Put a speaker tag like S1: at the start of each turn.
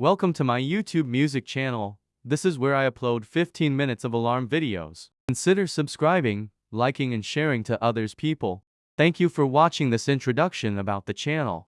S1: Welcome to my YouTube music channel. This is where I upload 15 minutes of alarm videos. Consider subscribing, liking and sharing to others people. Thank you for watching this introduction about the channel.